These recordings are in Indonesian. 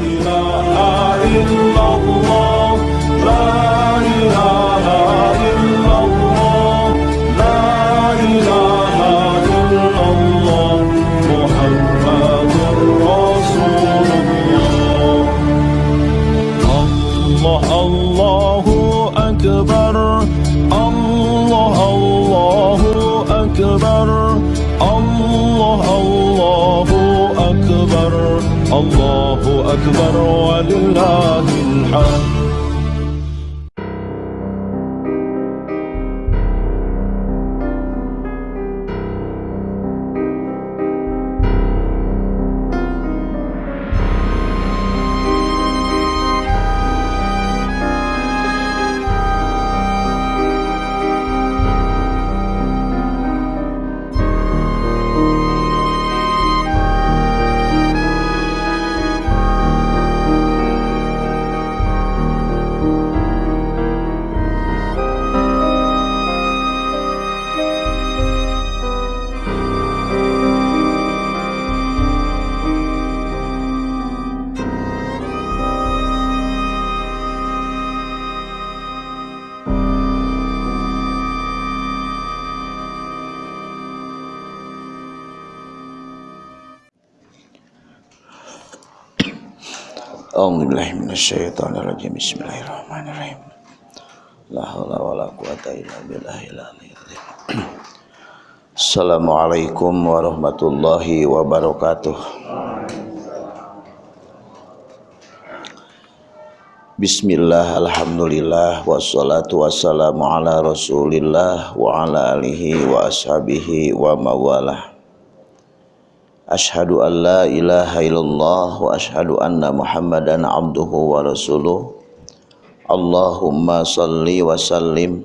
إله إلا الله Bismillahirrahmanirrahim. La haula wala quwata illa billahil aliyil azim. Assalamualaikum warahmatullahi wabarakatuh. Bismillah, Alhamdulillah, wassalatu wassalamu ala rasulillah wa ala alihi wa ashabihi wa mawalah Ashadu an la ilaha illallah wa ashadu anna muhammadan abduhu wa rasuluh Allahumma salli wa sallim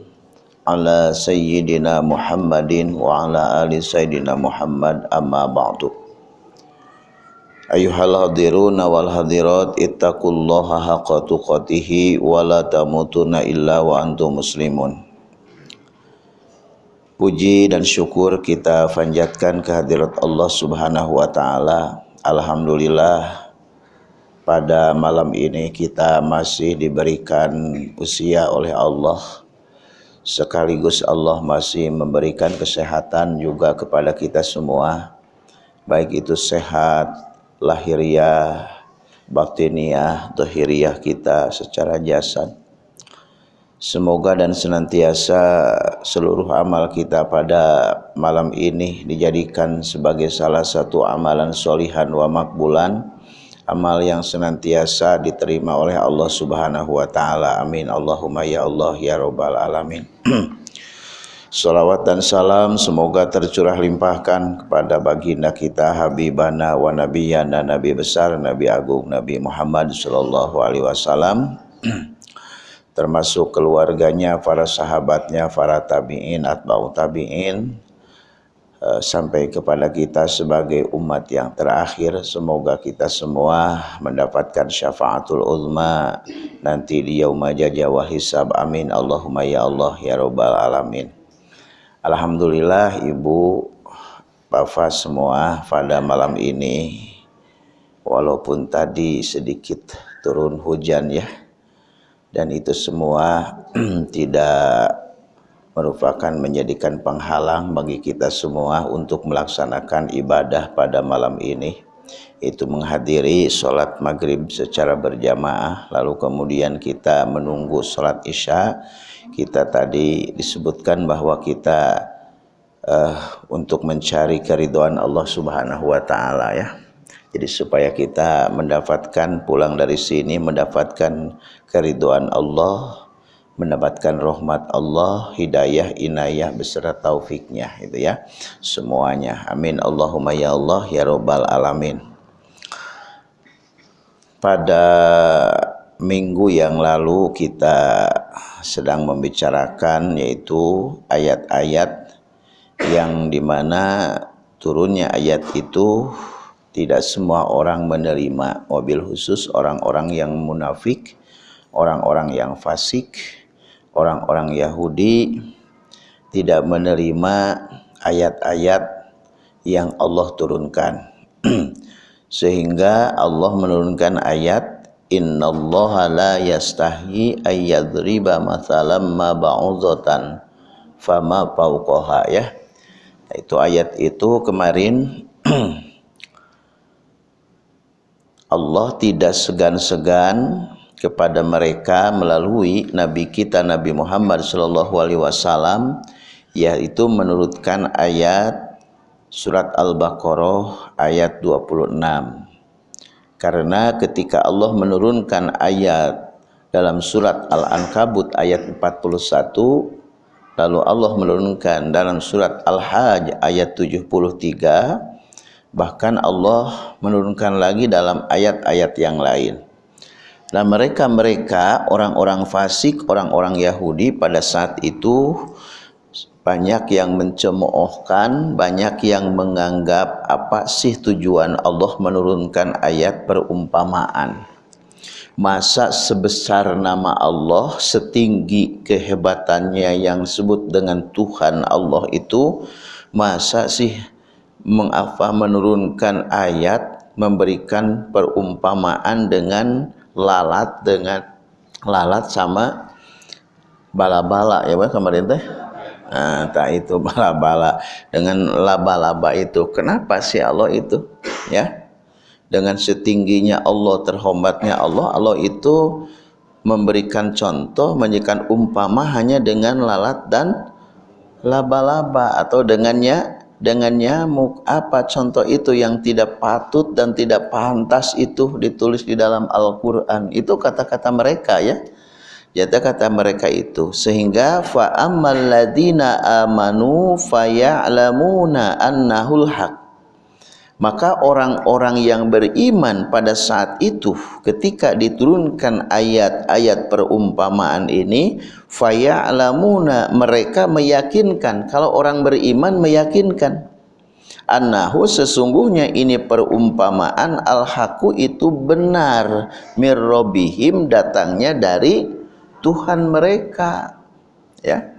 ala sayyidina Muhammadin wa ala ali sayyidina Muhammad amma ba'du. Ayuhal hadiruna wal hadirat ittaqullaha haqqa tuqatih wa la tamutunna illa wa antum muslimun. Puji dan syukur kita panjatkan kehadirat Allah Subhanahu wa taala. Alhamdulillah pada malam ini kita masih diberikan usia oleh Allah. Sekaligus Allah masih memberikan kesehatan juga kepada kita semua. Baik itu sehat lahiriah, batiniah, dohiriah kita secara jasad Semoga dan senantiasa seluruh amal kita pada malam ini dijadikan sebagai salah satu amalan solihan wa makbulan amal yang senantiasa diterima oleh Allah Subhanahu wa taala. Amin. Allahumma ya Allah ya rabbal alamin. Salawat dan salam semoga tercurah limpahkan kepada baginda kita Habibana wa Nabiyana Nabi besar Nabi agung Nabi Muhammad sallallahu alaihi wasallam termasuk keluarganya, para sahabatnya, para tabi'in, atba'u tabi'in, sampai kepada kita sebagai umat yang terakhir. Semoga kita semua mendapatkan syafaatul uzma nanti di yauma jaja wal hisab. Amin. Allahumma ya Allah ya rabbal alamin. Alhamdulillah Ibu Bapak semua pada malam ini walaupun tadi sedikit turun hujan ya dan itu semua tidak merupakan menjadikan penghalang bagi kita semua untuk melaksanakan ibadah pada malam ini. Itu menghadiri sholat maghrib secara berjamaah lalu kemudian kita menunggu sholat isya. Kita tadi disebutkan bahwa kita uh, untuk mencari keriduan Allah subhanahu wa ta'ala ya. Jadi supaya kita mendapatkan pulang dari sini mendapatkan keriduan Allah, mendapatkan rahmat Allah, hidayah, inayah beserta taufiknya itu ya. Semuanya. Amin. Allahumma ya Allah ya rabbal alamin. Pada minggu yang lalu kita sedang membicarakan yaitu ayat-ayat yang di mana turunnya ayat itu tidak semua orang menerima mobil khusus orang-orang yang munafik orang-orang yang fasik orang-orang Yahudi tidak menerima ayat-ayat yang Allah turunkan. Sehingga Allah menurunkan ayat innallaha la yastahi ayyadriba mathalam ma ba'udatan fama fauqaha ya. Itu ayat itu kemarin Allah tidak segan-segan kepada mereka melalui nabi kita Nabi Muhammad sallallahu alaihi wasallam yaitu menurutkan ayat surat Al-Baqarah ayat 26 karena ketika Allah menurunkan ayat dalam surat Al-Ankabut ayat 41 Lalu Allah menurunkan dalam surat Al-Hajj ayat 73 bahkan Allah menurunkan lagi dalam ayat-ayat yang lain. Nah mereka-mereka orang-orang fasik, orang-orang Yahudi pada saat itu banyak yang mencemoohkan, banyak yang menganggap apa sih tujuan Allah menurunkan ayat perumpamaan. Masa sebesar nama Allah setinggi kehebatannya yang disebut dengan Tuhan Allah itu masa sih mengafa menurunkan ayat memberikan perumpamaan dengan lalat dengan lalat sama bala-bala. Ya Pak kemarin teh nah tak itu bala-bala. Dengan laba-laba itu kenapa sih Allah itu ya? Dengan setingginya Allah terhormatnya Allah Allah itu memberikan contoh menjadikan umpama hanya dengan lalat dan laba-laba atau dengannya dengan nyamuk apa contoh itu yang tidak patut dan tidak pantas itu ditulis di dalam Al-Qur'an? Itu kata-kata mereka ya. Jata kata mereka itu. Sehingga fa ammal ladina amanu faya'lamuna annahul haq maka orang-orang yang beriman pada saat itu ketika diturunkan ayat-ayat perumpamaan ini faya'lamuna mereka meyakinkan. Kalau orang beriman meyakinkan. Annahu sesungguhnya ini perumpamaan al-haqu itu benar. Mirrobihim datangnya dari Tuhan mereka. Ya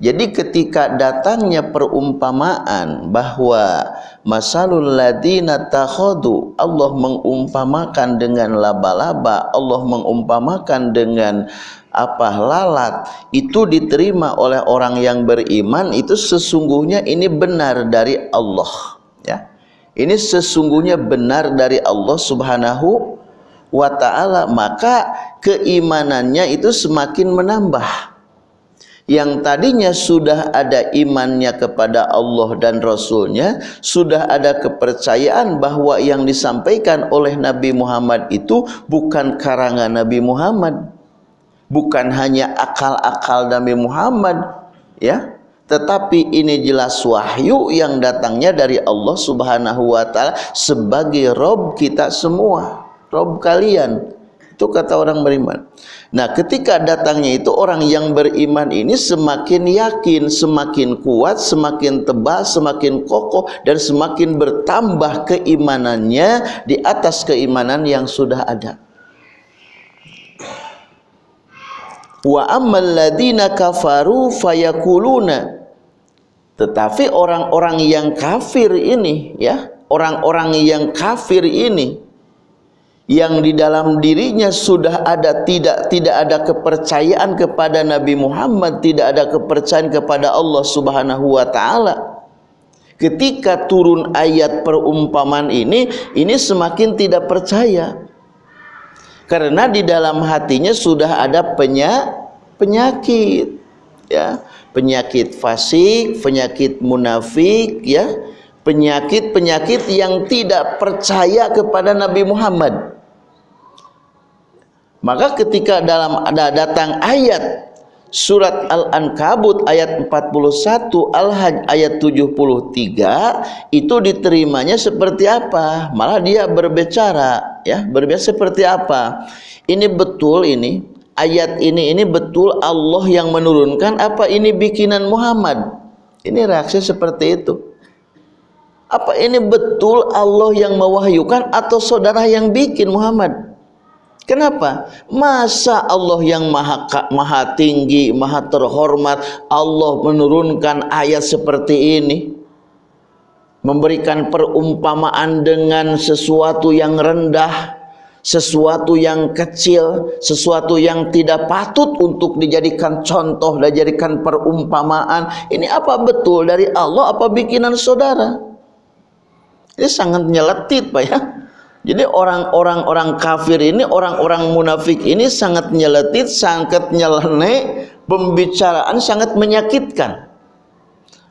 jadi ketika datangnya perumpamaan bahwa masalul ladina takhadu Allah mengumpamakan dengan laba-laba, Allah mengumpamakan dengan apa lalat itu diterima oleh orang yang beriman itu sesungguhnya ini benar dari Allah ya. Ini sesungguhnya benar dari Allah Subhanahu wa taala maka keimanannya itu semakin menambah yang tadinya sudah ada imannya kepada Allah dan Rasulnya sudah ada kepercayaan bahwa yang disampaikan oleh Nabi Muhammad itu bukan karangan Nabi Muhammad. Bukan hanya akal-akal Nabi Muhammad ya. Tetapi ini jelas wahyu yang datangnya dari Allah Subhanahu wa taala sebagai rob kita semua rob kalian itu kata orang beriman Nah ketika datangnya itu orang yang beriman ini semakin yakin, semakin kuat, semakin tebal, semakin kokoh dan semakin bertambah keimanannya di atas keimanan yang sudah ada. Wa ammal ladina kafaru fayakuluna tetapi orang-orang yang kafir ini ya, orang-orang yang kafir ini yang di dalam dirinya sudah ada tidak tidak ada kepercayaan kepada Nabi Muhammad, tidak ada kepercayaan kepada Allah Subhanahu wa taala. Ketika turun ayat perumpamaan ini, ini semakin tidak percaya. Karena di dalam hatinya sudah ada penya, penyakit ya, penyakit fasik, penyakit munafik ya, penyakit-penyakit yang tidak percaya kepada Nabi Muhammad maka ketika dalam ada datang ayat surat Al-Ankabut ayat 41 Al-Hajj ayat 73 itu diterimanya seperti apa? Malah dia berbicara ya, berbicara seperti apa? Ini betul ini ayat ini ini betul Allah yang menurunkan apa ini bikinan Muhammad? Ini reaksi seperti itu. Apa ini betul Allah yang mewahyukan atau saudara yang bikin Muhammad? Kenapa? Masa Allah yang maha, maha tinggi, maha terhormat, Allah menurunkan ayat seperti ini? memberikan perumpamaan dengan sesuatu yang rendah, sesuatu yang kecil, sesuatu yang tidak patut untuk dijadikan contoh dan dijadikan perumpamaan. Ini apa betul dari Allah apa bikinan saudara? Ini sangat nyeletit Pak ya. Jadi orang-orang orang kafir ini, orang-orang munafik ini sangat nyeletit, sangat nyeleneh, pembicaraan sangat menyakitkan.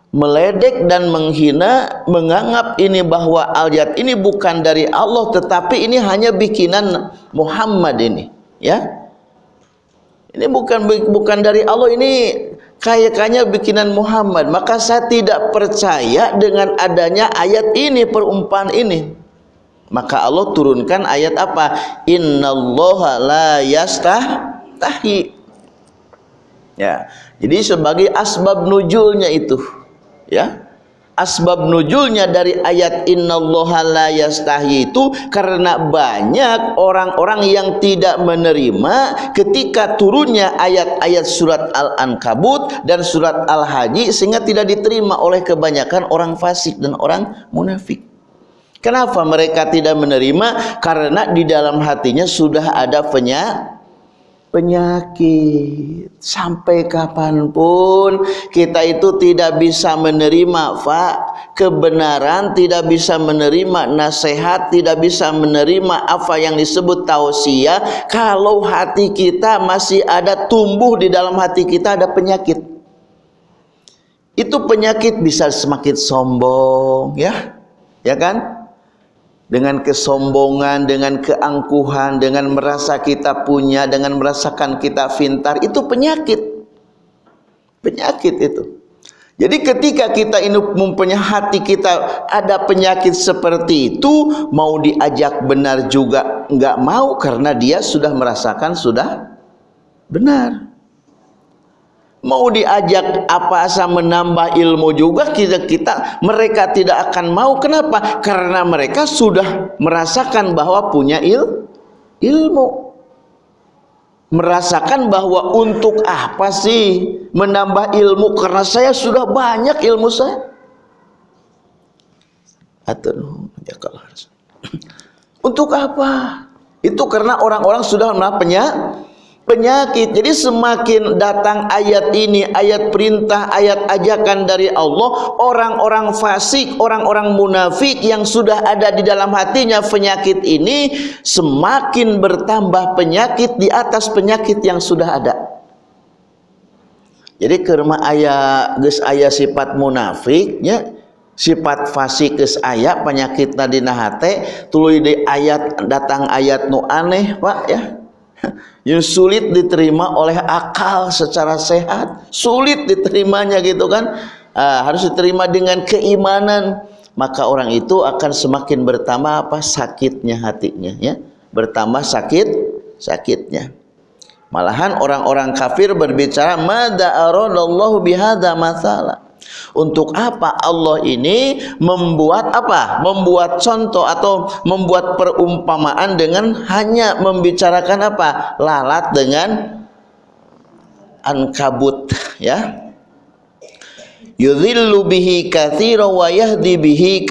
Meledek dan menghina, menganggap ini bahwa ayat ini bukan dari Allah tetapi ini hanya bikinan Muhammad ini, ya. Ini bukan bukan dari Allah ini kayak-kayaknya bikinan Muhammad. Maka saya tidak percaya dengan adanya ayat ini perumpamaan ini. Maka Allah turunkan ayat apa? Innallaha la yastahi. Ya. Jadi sebagai asbab nujulnya itu, ya. Asbab nujulnya dari ayat innallaha la yastahi itu karena banyak orang-orang yang tidak menerima ketika turunnya ayat-ayat surat Al-Ankabut dan surat Al-Haji sehingga tidak diterima oleh kebanyakan orang fasik dan orang munafik. Kenapa mereka tidak menerima? Karena di dalam hatinya sudah ada penyakit. Penyakit sampai kapan pun kita itu tidak bisa menerima, Pak, kebenaran, tidak bisa menerima nasihat, tidak bisa menerima apa yang disebut tausiah. Kalau hati kita masih ada tumbuh di dalam hati kita ada penyakit. Itu penyakit bisa semakin sombong, ya, ya kan? Dengan kesombongan, dengan keangkuhan, dengan merasa kita punya, dengan merasakan kita pintar, itu penyakit. Penyakit itu. Jadi ketika kita ini mempunyai hati kita ada penyakit seperti itu, mau diajak benar juga enggak mau karena dia sudah merasakan sudah benar mau diajak apa asa menambah ilmu juga kita kita mereka tidak akan mau. Kenapa? Karena mereka sudah merasakan bahwa punya il, ilmu. Merasakan bahwa untuk apa sih menambah ilmu? Karena saya sudah banyak ilmu saya. Atau untuk apa? Itu karena orang-orang sudah punya penyakit. Jadi semakin datang ayat ini, ayat perintah, ayat ajakan dari Allah, orang-orang fasik, orang-orang munafik yang sudah ada di dalam hatinya penyakit ini semakin bertambah penyakit di atas penyakit yang sudah ada. Jadi kerma ayat geus ayat sifat munafiknya sifat fasik geus aya penyakit dina hate tuluy di ayat datang ayat nu aneh Pak ya yang sulit diterima oleh akal secara sehat. Sulit diterimanya gitu kan. Uh, harus diterima dengan keimanan. Maka orang itu akan semakin bertambah apa? Sakitnya hatinya ya. Bertambah sakit sakitnya. Malahan orang-orang kafir berbicara mada aradallahu bihadza masalah untuk apa Allah ini membuat apa? Membuat contoh atau membuat perumpamaan dengan hanya membicarakan apa? Lalat dengan ankabut ya. Yudhillu bihi kathiro wa yahdi bihi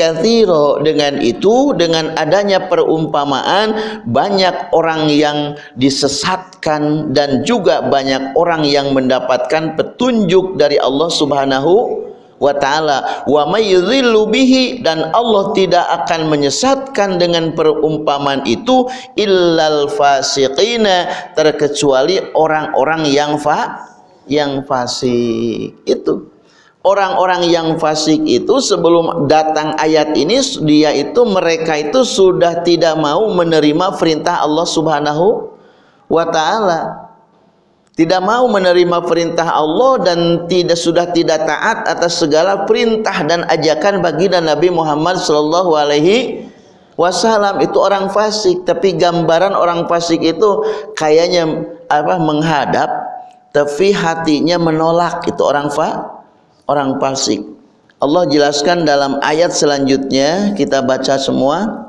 Dengan itu, dengan adanya perumpamaan Banyak orang yang disesatkan Dan juga banyak orang yang mendapatkan petunjuk dari Allah subhanahu wa taala. Wa may bihi dan Allah tidak akan menyesatkan dengan perumpamaan itu illal fasiqina terkecuali orang-orang yang fa yang fasik. Itu orang-orang yang fasik itu sebelum datang ayat ini dia itu mereka itu sudah tidak mau menerima perintah Allah Subhanahu wa taala. Tidak mau menerima perintah Allah dan tidak sudah tidak taat atas segala perintah dan ajakan baginda Nabi Muhammad sallallahu alaihi wasallam. Itu orang fasik tapi gambaran orang fasik itu kayaknya apa menghadap tapi hatinya menolak. Itu orang fa orang fasik. Allah jelaskan dalam ayat selanjutnya kita baca semua.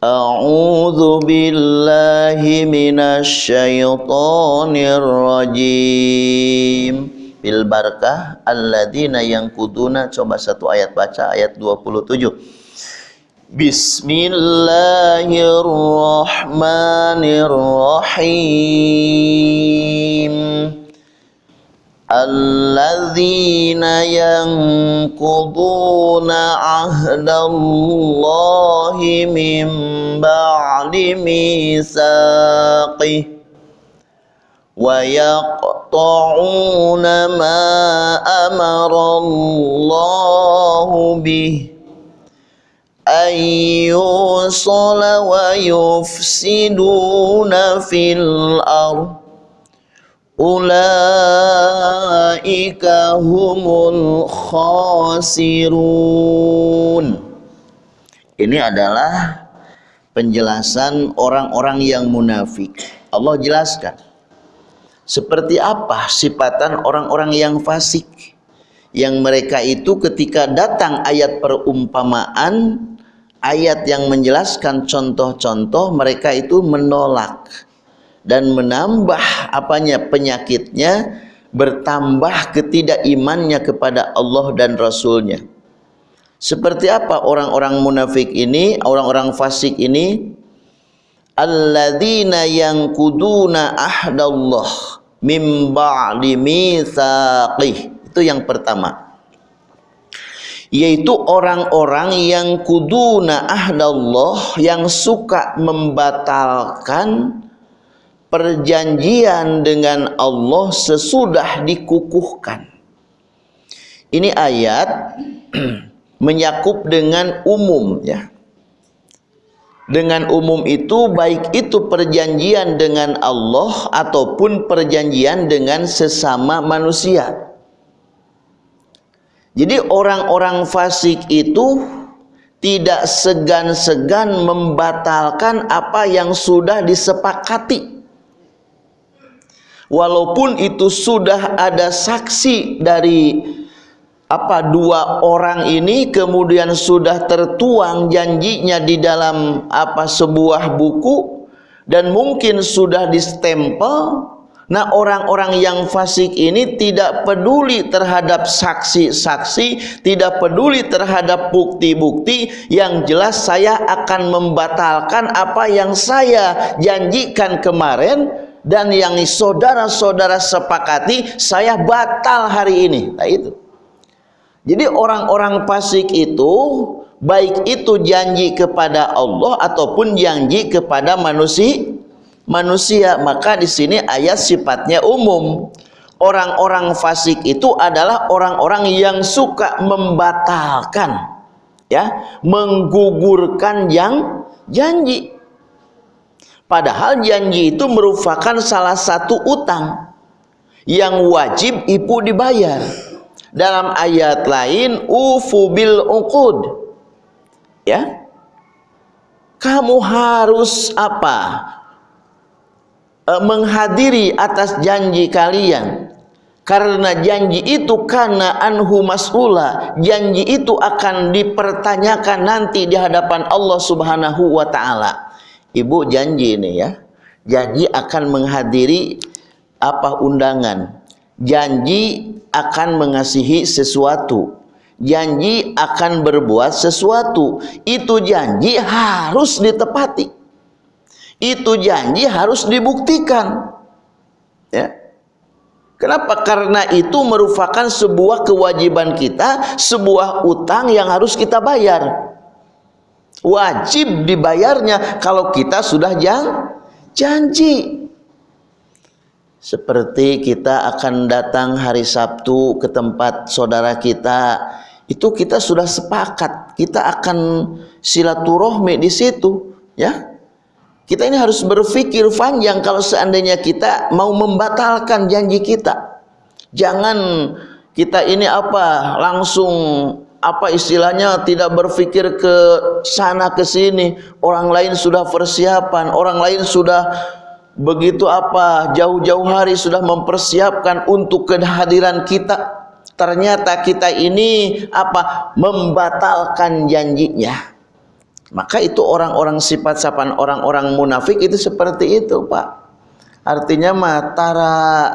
A'udzu billahi minasyaitonir rajim Bil barakah alladzina yang kuduna coba satu ayat baca ayat 27 Bismillahirrahmanirrahim. الذين ينقضون عهد الله من بعد ميثاقه ويقطعون ما أمر الله به أن يوصل ويفسدون في الأرض ulaika humul khasirun. Ini adalah penjelasan orang-orang yang munafik. Allah jelaskan seperti apa sifatan orang-orang yang fasik? Yang mereka itu ketika datang ayat perumpamaan ayat yang menjelaskan contoh-contoh mereka itu menolak dan menambah apanya penyakitnya, bertambah ketidakimannya kepada Allah dan Rasulnya. Seperti apa orang-orang munafik ini, orang-orang fasik ini? alladzina yanquduna ahdallah mim ba'di mitsaqih itu yang pertama yaitu orang-orang yang kuduna ahdallah yang suka membatalkan perjanjian dengan Allah sesudah dikukuhkan ini ayat menyakup dengan umum ya dengan umum itu baik itu perjanjian dengan Allah ataupun perjanjian dengan sesama manusia. Jadi orang-orang fasik itu tidak segan-segan membatalkan apa yang sudah disepakati. Walaupun itu sudah ada saksi dari apa dua orang ini kemudian sudah tertuang janjinya di dalam apa sebuah buku dan mungkin sudah distempel nah orang-orang yang fasik ini tidak peduli terhadap saksi-saksi tidak peduli terhadap bukti-bukti yang jelas saya akan membatalkan apa yang saya janjikan kemarin dan yang saudara-saudara sepakati saya batal hari ini. Nah itu. Jadi orang-orang fasik itu baik itu janji kepada Allah ataupun janji kepada manusia manusia maka di sini ayat sifatnya umum. Orang-orang fasik itu adalah orang-orang yang suka membatalkan ya menggugurkan yang janji padahal janji itu merupakan salah satu utang yang wajib ibu dibayar. Dalam ayat lain ufu bil uqud. Ya. Kamu harus apa? E, menghadiri atas janji kalian. Karena janji itu karena anhu mas'ula. Janji itu akan dipertanyakan nanti di hadapan Allah subhanahu wa ta'ala ibu janji ini ya janji akan menghadiri apa undangan. Janji akan mengasihi sesuatu. Janji akan berbuat sesuatu. Itu janji harus ditepati. Itu janji harus dibuktikan. Ya. Kenapa? Karena itu merupakan sebuah kewajiban kita sebuah utang yang harus kita bayar wajib dibayarnya kalau kita sudah janji. Seperti kita akan datang hari Sabtu ke tempat saudara kita itu kita sudah sepakat. Kita akan silaturahmi di situ ya. Kita ini harus berpikir panjang kalau seandainya kita mau membatalkan janji kita. Jangan kita ini apa langsung apa istilahnya tidak berpikir ke sana ke sini. Orang lain sudah persiapan orang lain sudah begitu apa jauh-jauh hari sudah mempersiapkan untuk kehadiran kita. Ternyata kita ini apa membatalkan janjinya. Maka itu orang-orang sifat sapan orang-orang munafik itu seperti itu Pak. Artinya matara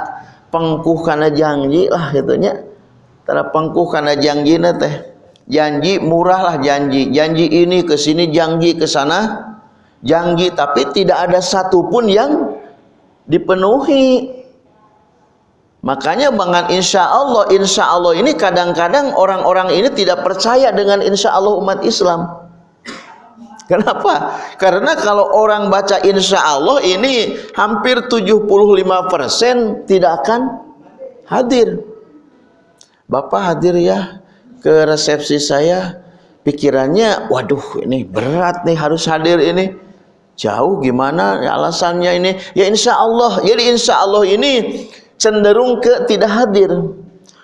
pengkuh karena janji lah gitunya tara pengkuh karena janji teh janji murah lah janji. Janji ini ke sini janji ke sana. Janji tapi tidak ada satupun yang dipenuhi. Makanya dengan insya Allah insya Allah ini kadang-kadang orang-orang ini tidak percaya dengan insya Allah umat Islam. Kenapa? Karena kalau orang baca insya Allah ini hampir 75% tidak akan hadir. Bapak hadir ya ke resepsi saya. Pikirannya, waduh ini berat nih harus hadir ini. Jauh gimana alasannya ini? Ya insya Allah. Jadi insya Allah ini cenderung ke tidak hadir.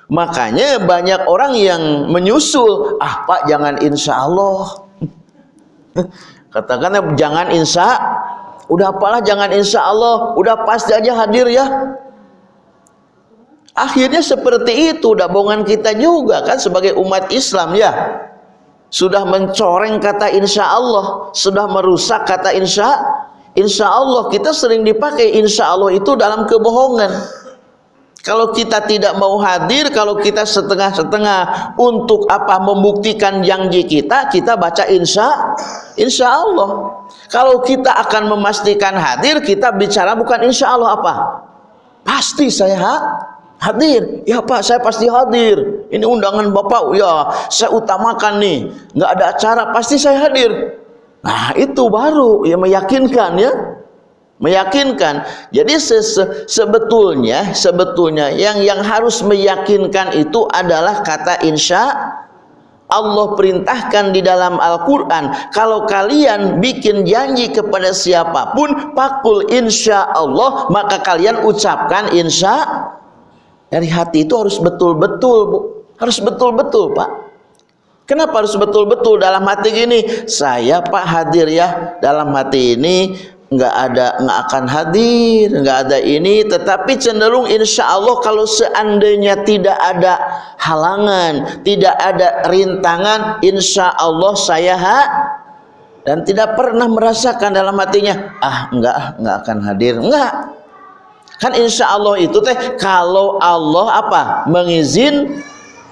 Makanya banyak orang yang menyusul. Ah pak jangan insya Allah Katakannya jangan insya, udah apalah jangan insya Allah, udah pasti aja hadir ya. Akhirnya seperti itu dabongan kita juga kan sebagai umat Islam ya. Sudah mencoreng kata insya Allah, sudah merusak kata insya Insya Allah kita sering dipakai insya Allah itu dalam kebohongan. Kalau kita tidak mau hadir, kalau kita setengah-setengah untuk apa membuktikan janji kita, kita baca insya, insya Allah. Kalau kita akan memastikan hadir, kita bicara bukan insya Allah apa? Pasti saya hadir. Ya Pak, saya pasti hadir. Ini undangan Bapak, ya saya utamakan nih. Nggak ada acara, pasti saya hadir. Nah itu baru yang meyakinkan ya meyakinkan jadi se sebetulnya sebetulnya yang yang harus meyakinkan itu adalah kata insya Allah perintahkan di dalam Al-Quran kalau kalian bikin janji kepada siapa pun pakul insya Allah maka kalian ucapkan insya dari hati itu harus betul-betul bu. Harus betul-betul pak. Kenapa harus betul-betul dalam hati gini? Saya pak hadir ya. Dalam hati ini nggak ada nggak akan hadir nggak ada ini. Tetapi cenderung insya Allah kalau seandainya tidak ada halangan tidak ada rintangan insya Allah saya ha dan tidak pernah merasakan dalam hatinya ah enggak enggak akan hadir. Enggak kan insya Allah itu teh kalau Allah apa? Mengizin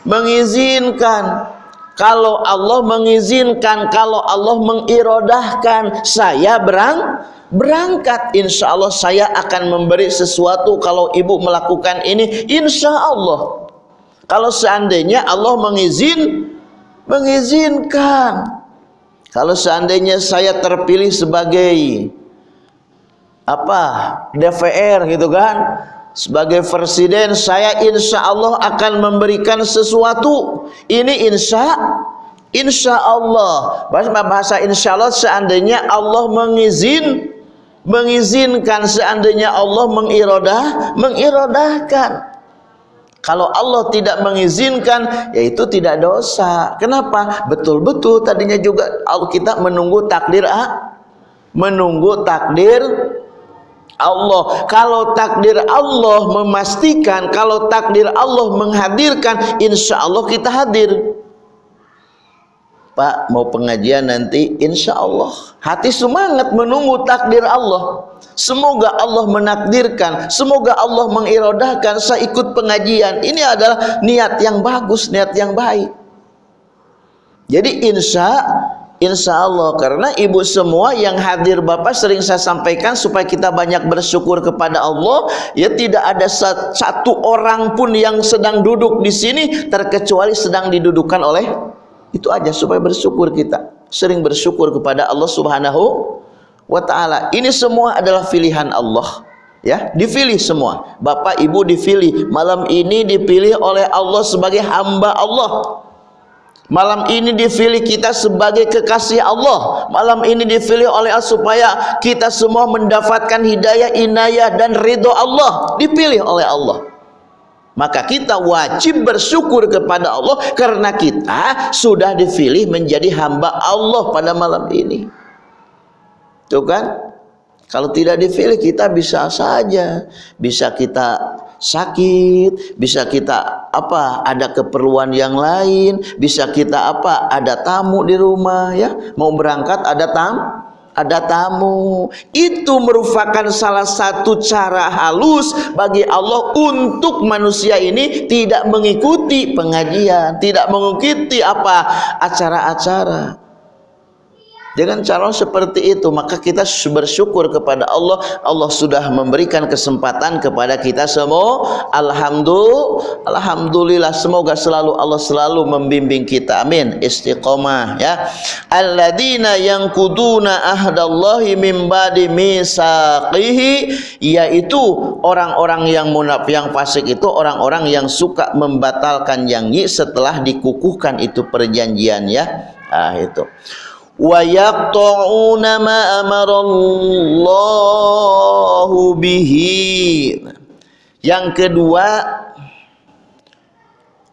mengizinkan. Kalau Allah mengizinkan kalau Allah mengirodahkan saya berang berangkat. Insya Allah saya akan memberi sesuatu kalau ibu melakukan ini. Insya Allah kalau seandainya Allah mengizin mengizinkan. Kalau seandainya saya terpilih sebagai apa DPR gitu kan. Sebagai presiden saya insya Allah akan memberikan sesuatu. Ini insya insya Allah. Bahasa insya Allah seandainya Allah mengizin mengizinkan seandainya Allah mengirodah mengirodahkan. Kalau Allah tidak mengizinkan yaitu tidak dosa. Kenapa? Betul-betul tadinya juga kita menunggu takdir ah, menunggu takdir Allah. Kalau takdir Allah memastikan kalau takdir Allah menghadirkan insya Allah kita hadir. Pak mau pengajian nanti insya Allah hati semangat menunggu takdir Allah. Semoga Allah menakdirkan semoga Allah mengirodahkan saya ikut pengajian. Ini adalah niat yang bagus niat yang baik. Jadi insya Insya Allah karena ibu semua yang hadir Bapak sering saya sampaikan supaya kita banyak bersyukur kepada Allah ya tidak ada satu orang pun yang sedang duduk di sini terkecuali sedang didudukan oleh itu aja supaya bersyukur kita. Sering bersyukur kepada Allah Subhanahu wa taala. Ini semua adalah pilihan Allah. Ya, dipilih semua. Bapak Ibu dipilih. Malam ini dipilih oleh Allah sebagai hamba Allah. Malam ini dipilih kita sebagai kekasih Allah. Malam ini dipilih oleh Allah supaya kita semua mendapatkan hidayah, inayah dan ridho Allah. Dipilih oleh Allah maka kita wajib bersyukur kepada Allah karena kita sudah dipilih menjadi hamba Allah pada malam ini itu kan kalau tidak dipilih kita bisa saja bisa kita sakit bisa kita apa ada keperluan yang lain bisa kita apa ada tamu di rumah ya mau berangkat ada tam ada tamu. Itu merupakan salah satu cara halus bagi Allah untuk manusia ini tidak mengikuti pengajian, tidak mengikuti apa acara-acara. Dengan cara seperti itu maka kita bersyukur kepada Allah. Allah sudah memberikan kesempatan kepada kita semua. Alhamdulillah Alhamdulillah semoga selalu Allah selalu membimbing kita. Amin. Istiqomah ya. Alladzina yang kuduna ahdallahi min ba'di misaqihi yaitu orang-orang yang munaf yang fasik itu orang-orang yang suka membatalkan janji setelah dikukuhkan itu perjanjian ya. Ah itu ويقطعون ما أمر الله به yang kedua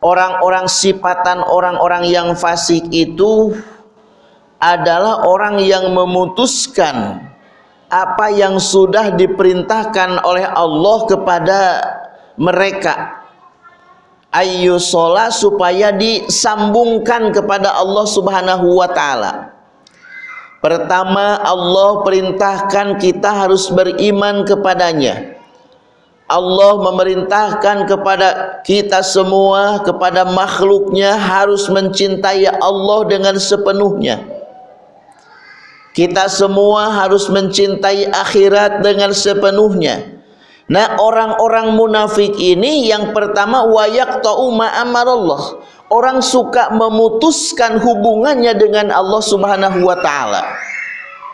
orang-orang sifatan orang-orang yang fasik itu adalah orang yang memutuskan apa yang sudah diperintahkan oleh Allah kepada mereka ayu sholat supaya disambungkan kepada Allah subhanahu wa ta'ala Pertama Allah perintahkan kita harus beriman kepadanya. Allah memerintahkan kepada kita semua kepada makhluknya harus mencintai Allah dengan sepenuhnya. Kita semua harus mencintai akhirat dengan sepenuhnya. Nah orang-orang munafik ini yang pertama wayak ta'u ma'amarallah orang suka memutuskan hubungannya dengan Allah Subhanahu wa taala.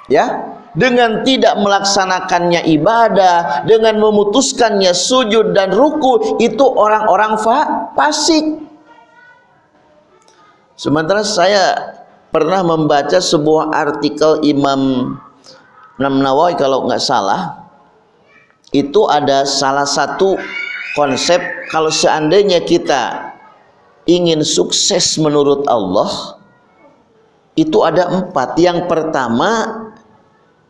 Ya, dengan tidak melaksanakannya ibadah, dengan memutuskannya sujud dan ruku, itu orang-orang fa fasik. Sementara saya pernah membaca sebuah artikel Imam Nawawi kalau nggak salah, itu ada salah satu konsep kalau seandainya kita ingin sukses menurut Allah itu ada empat. Yang pertama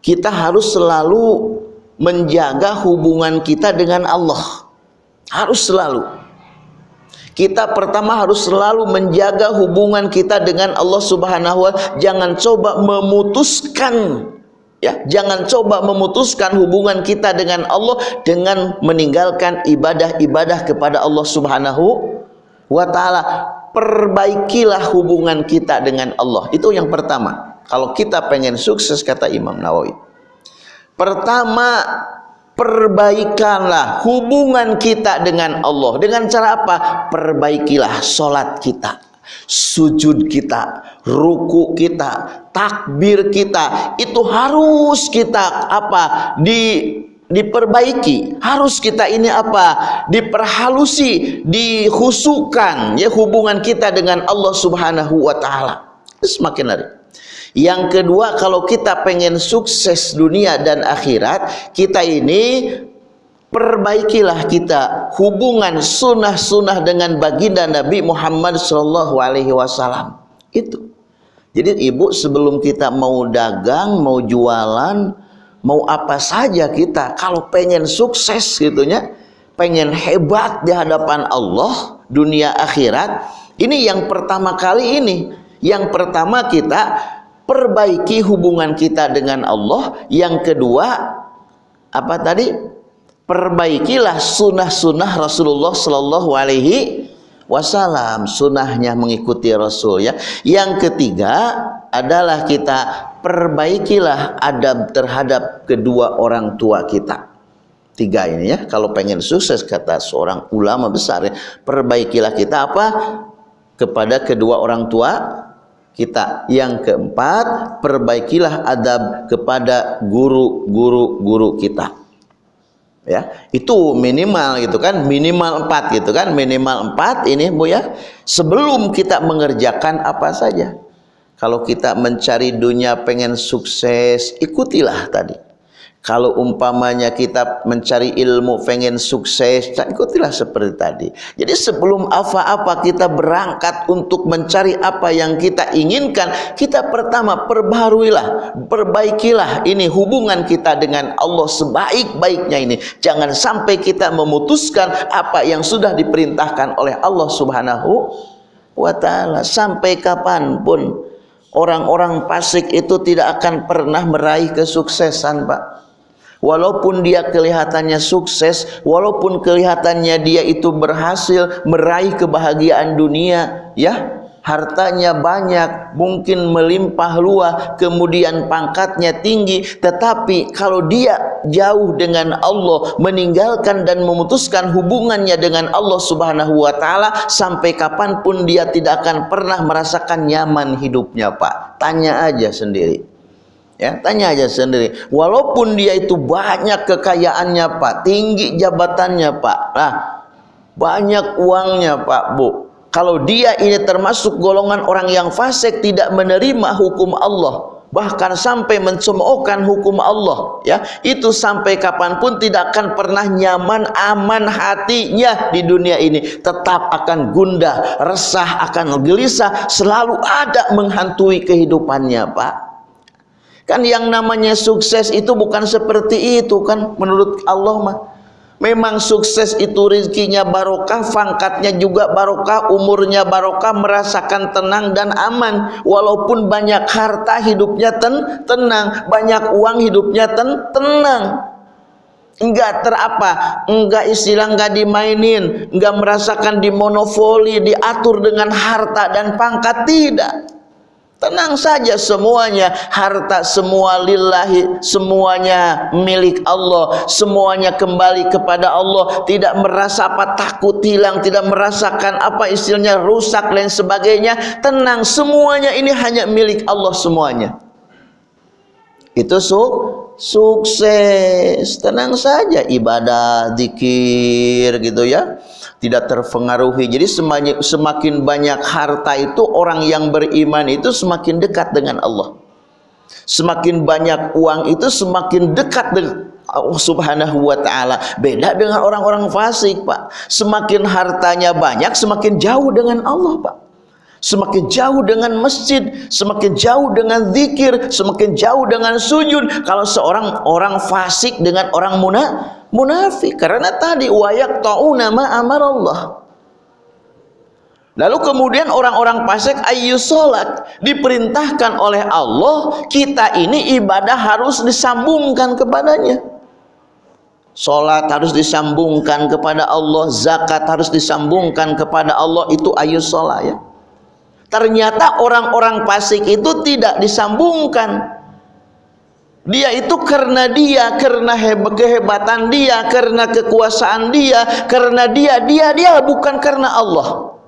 kita harus selalu menjaga hubungan kita dengan Allah. Harus selalu. Kita pertama harus selalu menjaga hubungan kita dengan Allah subhanahu wa jangan coba memutuskan ya jangan coba memutuskan hubungan kita dengan Allah dengan meninggalkan ibadah-ibadah kepada Allah subhanahu wa ta'ala perbaikilah hubungan kita dengan Allah. Itu yang pertama. Kalau kita pengen sukses kata Imam Nawawi. Pertama perbaikanlah hubungan kita dengan Allah. Dengan cara apa? Perbaikilah solat kita sujud kita ruku kita takbir kita. Itu harus kita apa? Di diperbaiki. Harus kita ini apa? Diperhalusi dihusukan ya hubungan kita dengan Allah Subhanahu wa taala. Semakin hari. Yang kedua kalau kita pengen sukses dunia dan akhirat kita ini perbaikilah kita hubungan sunnah-sunnah dengan baginda Nabi Muhammad sallallahu alaihi wasallam. Itu. Jadi ibu sebelum kita mau dagang mau jualan mau apa saja kita kalau pengen sukses gitunya pengen hebat di hadapan Allah dunia akhirat ini yang pertama kali ini. Yang pertama kita perbaiki hubungan kita dengan Allah. Yang kedua apa tadi? Perbaikilah sunnah-sunnah Rasulullah Sallallahu Alaihi Wasallam sunnahnya mengikuti Rasul ya. Yang ketiga adalah kita perbaikilah adab terhadap kedua orang tua kita. Tiga ini ya. Kalau pengen sukses kata seorang ulama besar ya perbaikilah kita apa? Kepada kedua orang tua kita. Yang keempat perbaikilah adab kepada guru-guru guru kita ya itu minimal gitu kan minimal empat gitu kan minimal empat ini bu ya sebelum kita mengerjakan apa saja kalau kita mencari dunia pengen sukses, ikutilah tadi. Kalau umpamanya kita mencari ilmu pengen sukses, ikutilah seperti tadi. Jadi sebelum apa-apa kita berangkat untuk mencari apa yang kita inginkan, kita pertama perbaharuilah, perbaikilah ini hubungan kita dengan Allah sebaik-baiknya ini. Jangan sampai kita memutuskan apa yang sudah diperintahkan oleh Allah Subhanahu wa taala sampai kapan pun Orang-orang fasik itu tidak akan pernah meraih kesuksesan, Pak. Walaupun dia kelihatannya sukses, walaupun kelihatannya dia itu berhasil meraih kebahagiaan dunia, ya, hartanya banyak, mungkin melimpah luah, kemudian pangkatnya tinggi, tetapi kalau dia jauh dengan Allah, meninggalkan dan memutuskan hubungannya dengan Allah Subhanahu wa taala sampai kapan pun dia tidak akan pernah merasakan nyaman hidupnya, Pak. Tanya aja sendiri. Ya, tanya aja sendiri. Walaupun dia itu banyak kekayaannya, Pak, tinggi jabatannya, Pak. Nah, banyak uangnya, Pak, Bu kalau dia ini termasuk golongan orang yang fasik tidak menerima hukum Allah bahkan sampai mencemoohkan hukum Allah ya itu sampai kapan pun tidak akan pernah nyaman aman hatinya di dunia ini tetap akan gundah resah akan gelisah selalu ada menghantui kehidupannya Pak kan yang namanya sukses itu bukan seperti itu kan menurut Allah mah Memang sukses itu rezekinya barokah, pangkatnya juga barokah, umurnya barokah, merasakan tenang dan aman. Walaupun banyak harta hidupnya ten tenang, banyak uang hidupnya ten tenang. Enggak terapa, enggak istilah enggak dimainin, enggak merasakan dimonopoli, diatur dengan harta dan pangkat tidak. Tenang saja semuanya. Harta semua lillahi semuanya milik Allah. Semuanya kembali kepada Allah. Tidak merasa apa takut hilang. Tidak merasakan apa istilahnya rusak dan sebagainya. Tenang semuanya ini hanya milik Allah semuanya. Itu su sukses. Tenang saja ibadah zikir gitu ya tidak terpengaruhi. Jadi semakin banyak harta itu orang yang beriman itu semakin dekat dengan Allah. Semakin banyak uang itu semakin dekat dengan Allah Subhanahu wa taala. Beda dengan orang-orang fasik, Pak. Semakin hartanya banyak, semakin jauh dengan Allah, Pak. Semakin jauh dengan masjid, semakin jauh dengan zikir, semakin jauh dengan sujud. Kalau seorang orang fasik dengan orang munafik munafik karena tadi wayak tauna ma Allah. Lalu kemudian orang-orang fasik ayu salat diperintahkan oleh Allah kita ini ibadah harus disambungkan kepadanya. Salat harus disambungkan kepada Allah, zakat harus disambungkan kepada Allah itu ayu salat ya. Ternyata orang-orang fasik itu tidak disambungkan dia itu karena dia, karena kehebatan dia, karena kekuasaan dia, karena dia, dia, dia bukan karena Allah.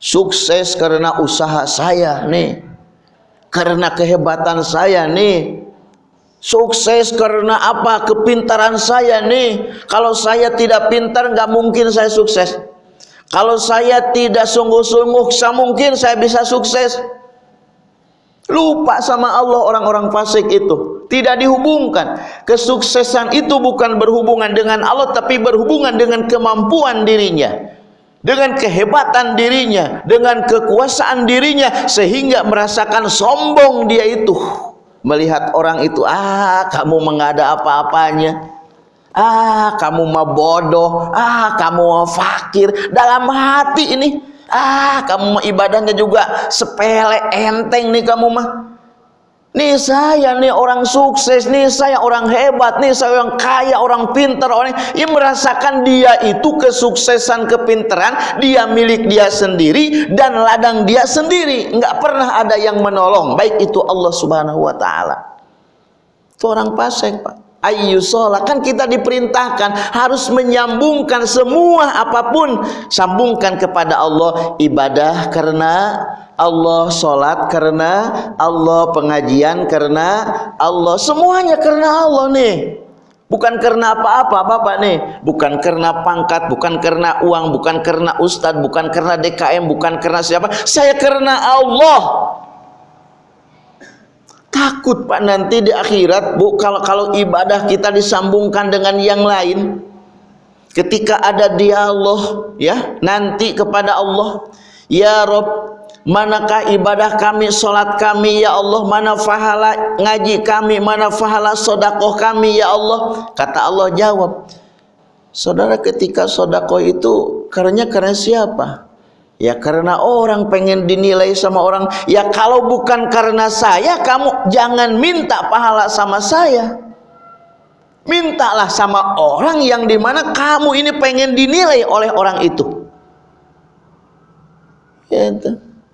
Sukses karena usaha saya nih. Karena kehebatan saya nih. Sukses karena apa? Kepintaran saya nih. Kalau saya tidak pintar, nggak mungkin saya sukses. Kalau saya tidak sungguh-sungguh, mungkin saya bisa sukses. Lupa sama Allah orang-orang fasik itu. Tidak dihubungkan. Kesuksesan itu bukan berhubungan dengan Allah tapi berhubungan dengan kemampuan dirinya. Dengan kehebatan dirinya, dengan kekuasaan dirinya sehingga merasakan sombong dia itu. Melihat orang itu, ah kamu mengada apa-apanya. Ah kamu mah bodoh, ah kamu mah fakir. Dalam hati ini Ah, kamu mah ibadahnya juga sepele, enteng nih kamu mah. Nih saya nih orang sukses, nih saya orang hebat, nih saya orang kaya, orang pintar, orang yang merasakan dia itu kesuksesan, kepintaran, dia milik dia sendiri dan ladang dia sendiri. Enggak pernah ada yang menolong, baik itu Allah Subhanahu wa taala. Itu orang fasik, Pak ayu sholat. Kan kita diperintahkan harus menyambungkan semua apa pun. Sambungkan kepada Allah ibadah karena Allah sholat karena Allah pengajian karena Allah. Semuanya karena Allah nih. Bukan karena apa-apa bapak nih. Bukan karena pangkat bukan karena uang bukan karena ustadz bukan karena DKM bukan karena siapa. Saya karena Allah Takut Pak nanti di akhirat Bu kalau kalau ibadah kita disambungkan dengan yang lain ketika ada dialog ya nanti kepada Allah ya Rob manakah ibadah kami salat kami ya Allah? Mana fahala ngaji kami mana fahala sodakoh kami ya Allah? Kata Allah jawab saudara ketika sodakoh itu karena karena siapa Ya karena orang pengen dinilai sama orang. Ya kalau bukan karena saya, kamu jangan minta pahala sama saya. Mintalah sama orang yang di mana kamu ini pengen dinilai oleh orang itu. Ya,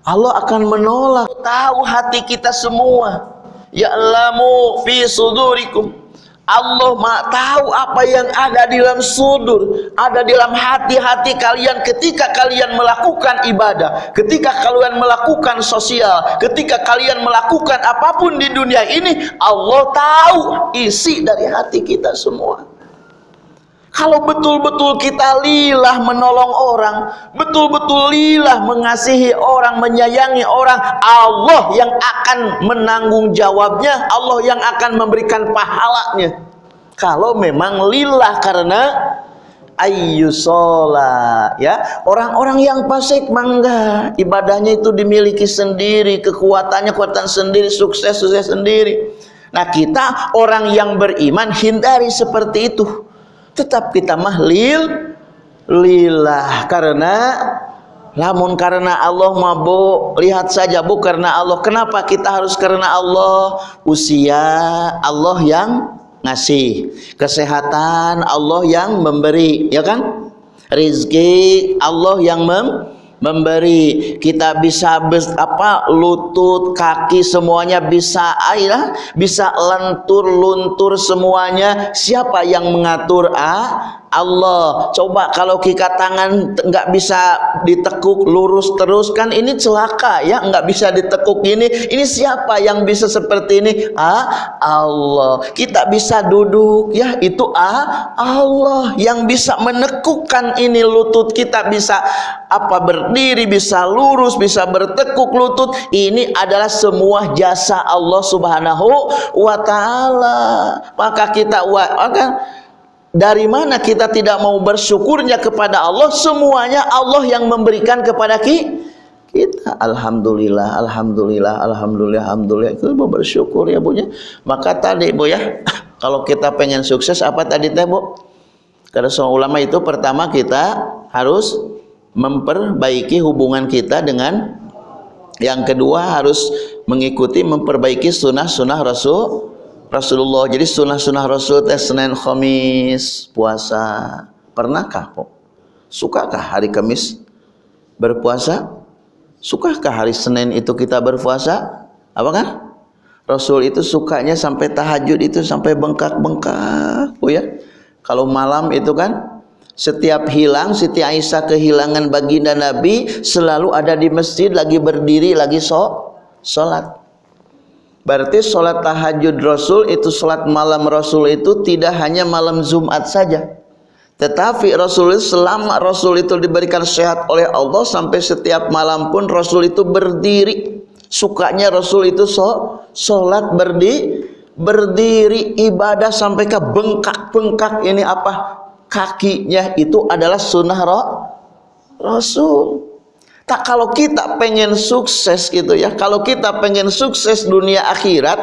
Allah akan menolak. Tahu hati kita semua. Ya Ya'lamu fi sudurikum Allah Maha tahu apa yang ada di dalam sudur, ada di dalam hati-hati kalian ketika kalian melakukan ibadah, ketika kalian melakukan sosial, ketika kalian melakukan apa pun di dunia ini, Allah tahu isi dari hati kita semua. Kalau betul-betul kita lilah menolong orang, betul-betul lilah mengasihi orang, menyayangi orang, Allah yang akan menanggung jawabnya, Allah yang akan memberikan pahalanya. Kalau memang lillah karena ayyusola ya. Orang-orang yang fasik mangga ibadahnya itu dimiliki sendiri kekuatannya kekuatan sendiri sukses sukses sendiri. Nah kita orang yang beriman hindari seperti itu tetap kita mahlil lillah. Karena lamun karena Allah mabuk lihat saja bu karena Allah. Kenapa kita harus karena Allah? Usia Allah yang ngasih. Kesehatan Allah yang memberi ya kan? Rizki Allah yang mem memberi. Kita bisa apa lutut kaki semuanya bisa air bisa lentur luntur semuanya. Siapa yang mengatur ah Allah coba kalau kita tangan nggak bisa ditekuk lurus terus kan ini celaka ya nggak bisa ditekuk ini ini siapa yang bisa seperti ini? Ah Allah. Kita bisa duduk ya itu ah Allah yang bisa menekukkan ini lutut. Kita bisa apa berdiri bisa lurus bisa bertekuk lutut. Ini adalah semua jasa Allah subhanahu wa ta'ala. Maka kita akan dari mana kita tidak mau bersyukurnya kepada Allah? Semuanya Allah yang memberikan kepada kita. Alhamdulillah Alhamdulillah Alhamdulillah Alhamdulillah. Itu mau bersyukur ya Bu maka tadi Bu ya kalau kita pengen sukses apa tadi teh Bu? Karena seorang ulama itu pertama kita harus memperbaiki hubungan kita dengan yang kedua harus mengikuti memperbaiki sunnah-sunnah Rasul Rasulullah. Jadi sunnah-sunnah Rasul teh Senin Khamis puasa. Pernahkah kok sukakah hari Kamis berpuasa? Sukakah hari Senin itu kita berpuasa? Apa kan? Rasul itu sukanya sampai tahajud itu sampai bengkak-bengkak oh ya. Kalau malam itu kan setiap hilang Siti Aisyah kehilangan baginda Nabi selalu ada di masjid lagi berdiri lagi so salat Berarti sholat tahajud Rasul itu sholat malam Rasul itu tidak hanya malam Jumat saja. Tetapi Rasul selama Rasul itu diberikan sehat oleh Allah sampai setiap malam pun Rasul itu berdiri. Sukanya Rasul itu sholat berdiri, berdiri ibadah sampai ke bengkak-bengkak ini apa? Kakinya itu adalah sunnah Rasul. Tak kalau kita pengen sukses gitu ya, kalau kita pengen sukses dunia akhirat,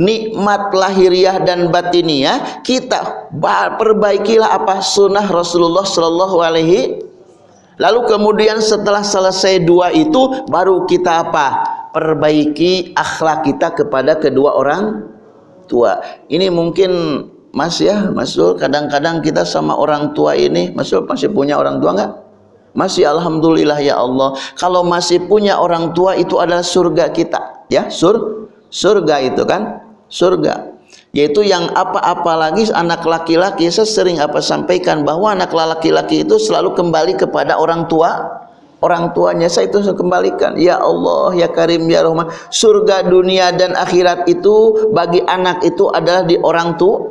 nikmat lahiriah dan batiniah, kita perbaikilah apa sunnah Rasulullah Shallallahu Alaihi. Lalu kemudian setelah selesai dua itu, baru kita apa? Perbaiki akhlak kita kepada kedua orang tua. Ini mungkin Mas ya, Masul. Kadang-kadang kita sama orang tua ini, Masul masih punya orang tua nggak? Masih alhamdulillah ya Allah. Kalau masih punya orang tua itu adalah surga kita, ya. Sur surga itu kan? Surga. Yaitu yang apa-apa lagi anak laki-laki saya sering apa sampaikan bahwa anak laki-laki itu selalu kembali kepada orang tua orang tuanya saya itu saya kembalikan ya Allah ya Karim ya Rahman surga dunia dan akhirat itu bagi anak itu adalah di orang tua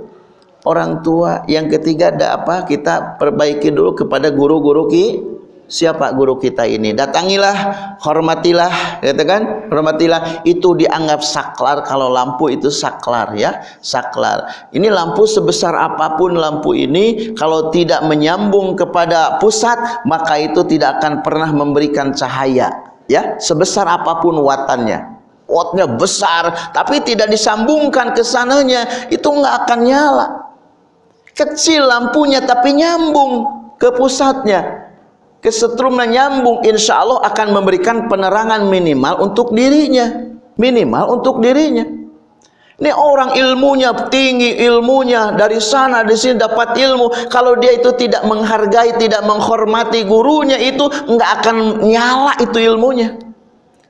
orang tua yang ketiga ada apa kita perbaiki dulu kepada guru-guru kita siapa guru kita ini? Datangilah hormatilah kata kan? Hormatilah. Itu dianggap saklar kalau lampu itu saklar ya. Saklar. Ini lampu sebesar apa pun lampu ini kalau tidak menyambung kepada pusat maka itu tidak akan pernah memberikan cahaya ya. Sebesar apa pun watannya. Wattnya besar tapi tidak disambungkan ke sananya itu nggak akan nyala. Kecil lampunya tapi nyambung ke pusatnya kesetrumnya nyambung insya Allah akan memberikan penerangan minimal untuk dirinya. Minimal untuk dirinya. Ini orang ilmunya tinggi ilmunya dari sana di sini dapat ilmu. Kalau dia itu tidak menghargai tidak menghormati gurunya itu nggak akan nyala itu ilmunya.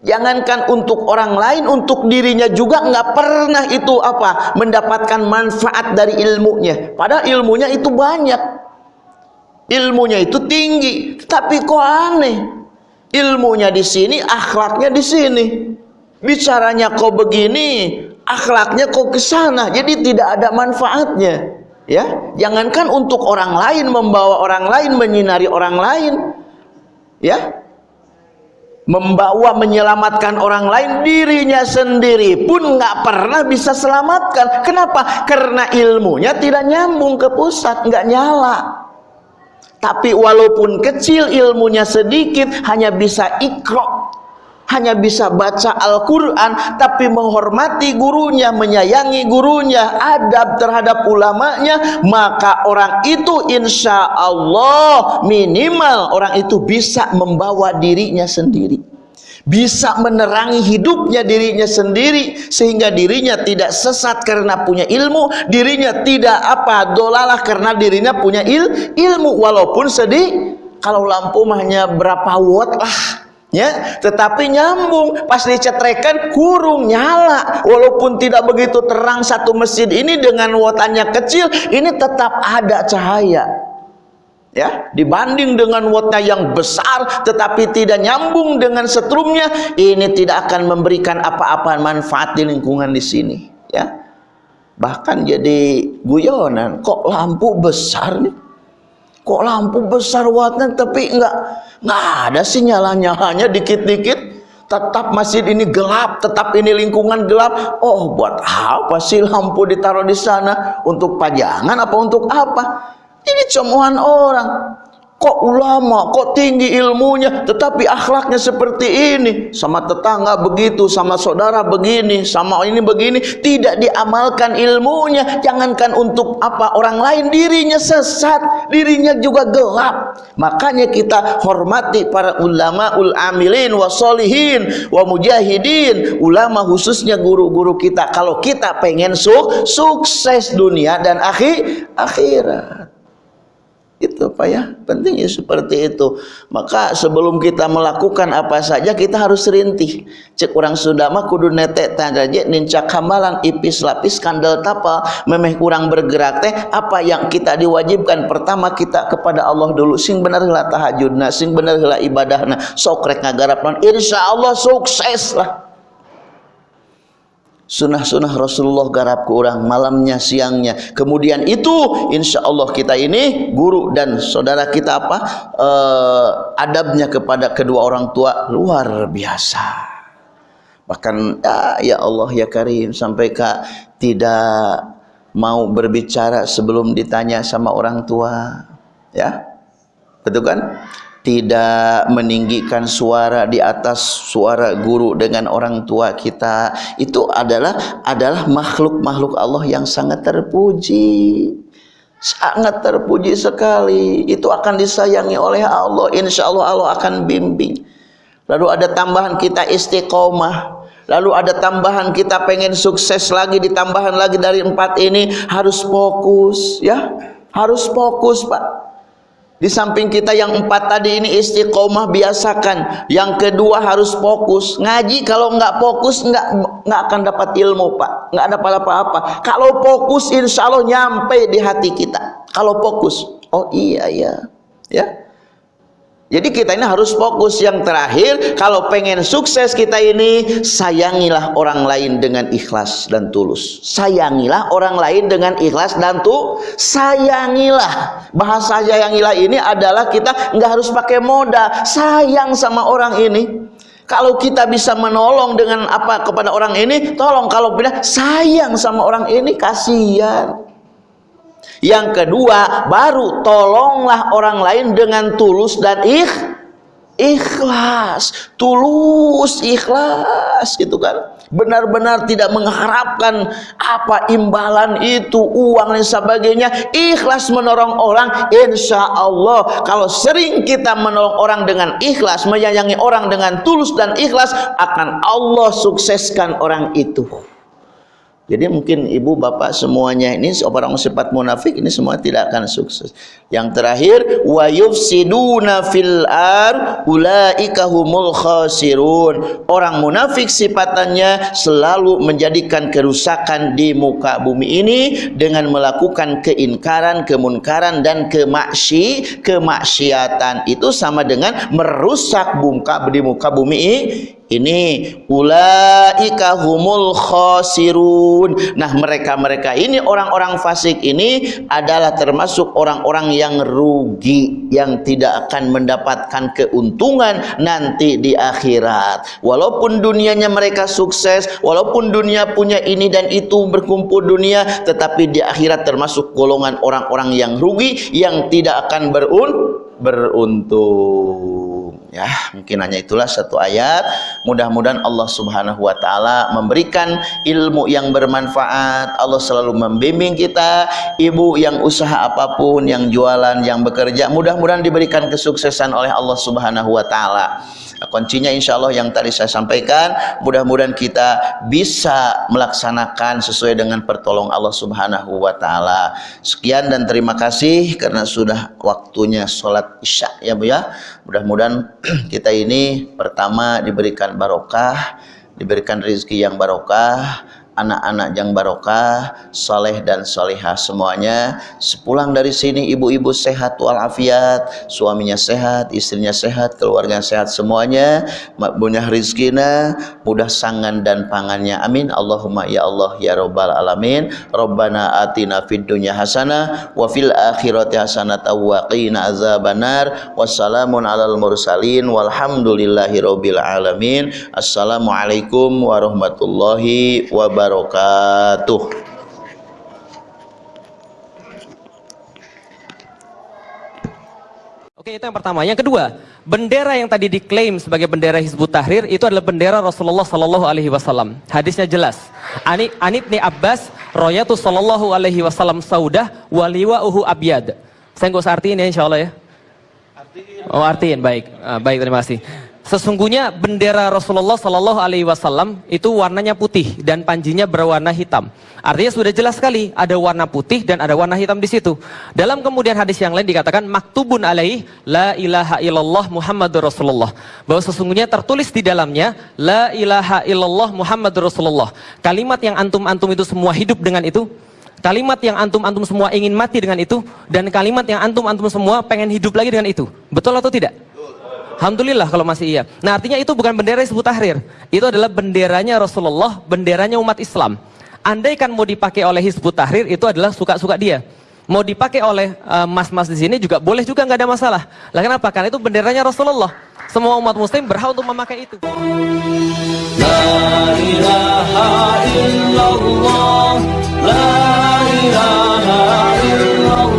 Jangankan untuk orang lain untuk dirinya juga nggak pernah itu apa mendapatkan manfaat dari ilmunya. Padahal ilmunya itu banyak ilmunya itu tinggi tapi kok aneh? Ilmunya di sini akhlaknya di sini. Bicaranya kok begini akhlaknya kok ke sana jadi tidak ada manfaatnya. Ya jangankan untuk orang lain membawa orang lain menyinari orang lain. Ya membawa menyelamatkan orang lain dirinya sendiri pun nggak pernah bisa selamatkan. Kenapa? Karena ilmunya tidak nyambung ke pusat nggak nyala tapi walaupun kecil ilmunya sedikit hanya bisa ikro hanya bisa baca Al-Quran tapi menghormati gurunya menyayangi gurunya adab terhadap ulamanya maka orang itu insya Allah minimal orang itu bisa membawa dirinya sendiri bisa menerangi hidupnya dirinya sendiri sehingga dirinya tidak sesat karena punya ilmu dirinya tidak apa dolalah karena dirinya punya il, ilmu. Walaupun sedih kalau lampu hanya berapa watt lah ya. Tetapi nyambung pas dicetrekan kurung nyala. Walaupun tidak begitu terang satu masjid ini dengan wattannya kecil ini tetap ada cahaya ya dibanding dengan wattnya yang besar tetapi tidak nyambung dengan setrumnya ini tidak akan memberikan apa-apa manfaat di lingkungan di sini ya. Bahkan jadi guyonan kok lampu besar nih? Kok lampu besar wattnya tapi enggak enggak ada sih nyala-nyalanya dikit-dikit. Tetap masjid ini gelap tetap ini lingkungan gelap. Oh buat apa sih lampu ditaruh di sana? Untuk pajangan apa untuk apa ini cemohan orang. Kok ulama, kok tinggi ilmunya, tetapi akhlaknya seperti ini. Sama tetangga begitu, sama saudara begini, sama ini begini. Tidak diamalkan ilmunya. Jangankan untuk apa orang lain, dirinya sesat, dirinya juga gelap. Makanya kita hormati para ulama, ul amilin, wasolihin, wa mujahidin. Ulama khususnya guru-guru kita. Kalau kita pengen su sukses dunia dan akhir akhirat itu Pak ya. Pentingnya seperti itu. Maka sebelum kita melakukan apa saja kita harus rintih. Cek orang Sunda mah kudu netek tadaje nincak hamalan ipis lapis kandel tapal memeh kurang bergerak teh apa yang kita diwajibkan? Pertama kita kepada Allah dulu. Sing bener heula tahajudna sing bener heula ibadahna. Sok rek ngagarapna. Insyaallah sukses lah sunnah-sunnah Rasulullah garap ke orang malamnya siangnya. Kemudian itu insya Allah kita ini guru dan saudara kita apa uh, adabnya kepada kedua orang tua luar biasa. Bahkan ya, ya Allah ya Karim sampai kak tidak mau berbicara sebelum ditanya sama orang tua. Ya betul kan tidak meninggikan suara di atas suara guru dengan orang tua kita itu adalah adalah makhluk-makhluk Allah yang sangat terpuji. Sangat terpuji sekali. Itu akan disayangi oleh Allah. Insya Allah Allah akan bimbing. Lalu ada tambahan kita istiqomah. Lalu ada tambahan kita pengen sukses lagi ditambahan lagi dari empat ini harus fokus ya. Harus fokus Pak di samping kita yang empat tadi ini istiqomah biasakan. Yang kedua harus fokus. Ngaji kalau nggak fokus nggak nggak akan dapat ilmu pak. Nggak dapat apa-apa. Kalau fokus insya Allah nyampe di hati kita. Kalau fokus. Oh iya ya. Ya. Jadi kita ini harus fokus yang terakhir kalau pengen sukses kita ini sayangilah orang lain dengan ikhlas dan tulus. Sayangilah orang lain dengan ikhlas dan tuh sayangilah. Bahasa sayangilah ini adalah kita nggak harus pakai modal, sayang sama orang ini. Kalau kita bisa menolong dengan apa kepada orang ini, tolong kalau tidak sayang sama orang ini kasihan. Yang kedua, baru tolonglah orang lain dengan tulus dan ikh, ikhlas, tulus ikhlas gitu kan. Benar-benar tidak mengharapkan apa imbalan itu, uang dan sebagainya. Ikhlas menolong orang, insya Allah. Kalau sering kita menolong orang dengan ikhlas, menyayangi orang dengan tulus dan ikhlas, akan Allah sukseskan orang itu. Jadi mungkin ibu bapak semuanya ini orang sifat munafik ini semua tidak akan sukses. Yang terakhir wa yufsiduna fil ar ulaika humul khasirun. Orang munafik sifatannya selalu menjadikan kerusakan di muka bumi ini dengan melakukan keinkaran, kemunkaran dan kemaksi, kemaksiatan. Itu sama dengan merusak muka di muka bumi ini ulaika humul khasirun. Nah mereka-mereka ini orang-orang fasik ini adalah termasuk orang-orang yang rugi yang tidak akan mendapatkan keuntungan nanti di akhirat. Walaupun dunianya mereka sukses walaupun dunia punya ini dan itu berkumpul dunia tetapi di akhirat termasuk golongan orang-orang yang rugi yang tidak akan berun beruntung Ya, mungkin hanya itulah satu ayat. Mudah-mudahan Allah Subhanahu wa taala memberikan ilmu yang bermanfaat. Allah selalu membimbing kita, ibu yang usaha apa pun, yang jualan, yang bekerja, mudah-mudahan diberikan kesuksesan oleh Allah Subhanahu wa taala. Kuncinya insya Allah yang tadi saya sampaikan, mudah-mudahan kita bisa melaksanakan sesuai dengan pertolongan Allah Subhanahu wa taala. Sekian dan terima kasih karena sudah waktunya sholat Isya ya Bu ya. Mudah-mudahan kita ini pertama diberikan barokah, diberikan rezeki yang barokah, anak-anak yang barokah, soleh dan solehah semuanya. Sepulang dari sini ibu-ibu sehat walafiat, suaminya sehat, istrinya sehat, keluarga sehat semuanya. Makbunyah rizkina, mudah sangan dan pangannya. Amin. Allahumma ya Allah ya Rabbal Alamin. Rabbana atina fid dunya hasanah wa fil akhirati hasanah wa azabanar. Wassalamun alal mursalin walhamdulillahi rabbil alamin. Assalamualaikum warahmatullahi wabarakatuh wabarakatuh. Oke, itu yang pertama. Yang kedua, bendera yang tadi diklaim sebagai bendera Hizbut Tahrir itu adalah bendera Rasulullah Sallallahu Alaihi Wasallam. Hadisnya jelas. Ani Anibni Abbas, Royatu Sallallahu Alaihi Wasallam Saudah, waliwa uhu abyad. Saya nggak usah artiin ya, insya Allah ya. Oh artiin, baik, ah, baik terima kasih. Sesungguhnya bendera Rasulullah Shallallahu Alaihi Wasallam itu warnanya putih dan panjinya berwarna hitam. Artinya sudah jelas sekali ada warna putih dan ada warna hitam di situ. Dalam kemudian hadis yang lain dikatakan maktubun alaih la ilaha illallah Muhammadur Rasulullah. Bahwa sesungguhnya tertulis di dalamnya la ilaha illallah Muhammadur Rasulullah. Kalimat yang antum-antum itu semua hidup dengan itu kalimat yang antum-antum semua ingin mati dengan itu dan kalimat yang antum-antum semua pengen hidup lagi dengan itu. Betul atau tidak? Alhamdulillah kalau masih iya. Nah artinya itu bukan bendera Hizbut Tahrir. Itu adalah benderanya Rasulullah, benderanya umat Islam. Andai kan mau dipakai oleh Hizbut Tahrir itu adalah suka-suka dia. Mau dipakai oleh eh, mas-mas uh, di sini juga boleh juga nggak ada masalah. Lah kenapa? Karena itu benderanya Rasulullah. Semua umat muslim berhak untuk memakai itu. La ilaha illallah, la ilaha illallah,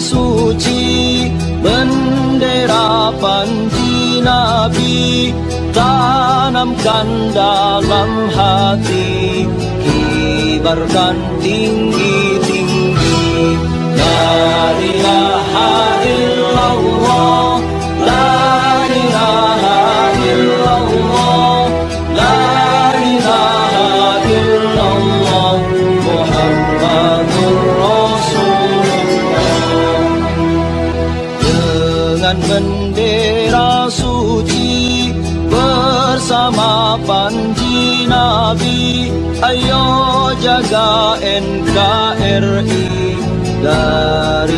suci bendera panji nabi tanamkan dalam hati kibarkan tinggi-tinggi. La ilaha illallah ayo jaga NKRI dari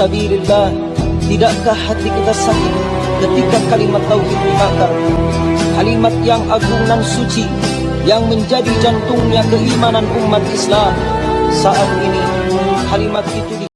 sabilillah, tidakkah hati kita sakit ketika kalimat tauhid dibakar? Kalimat yang agung dan suci yang menjadi jantungnya keimanan umat Islam. Saat ini kalimat itu di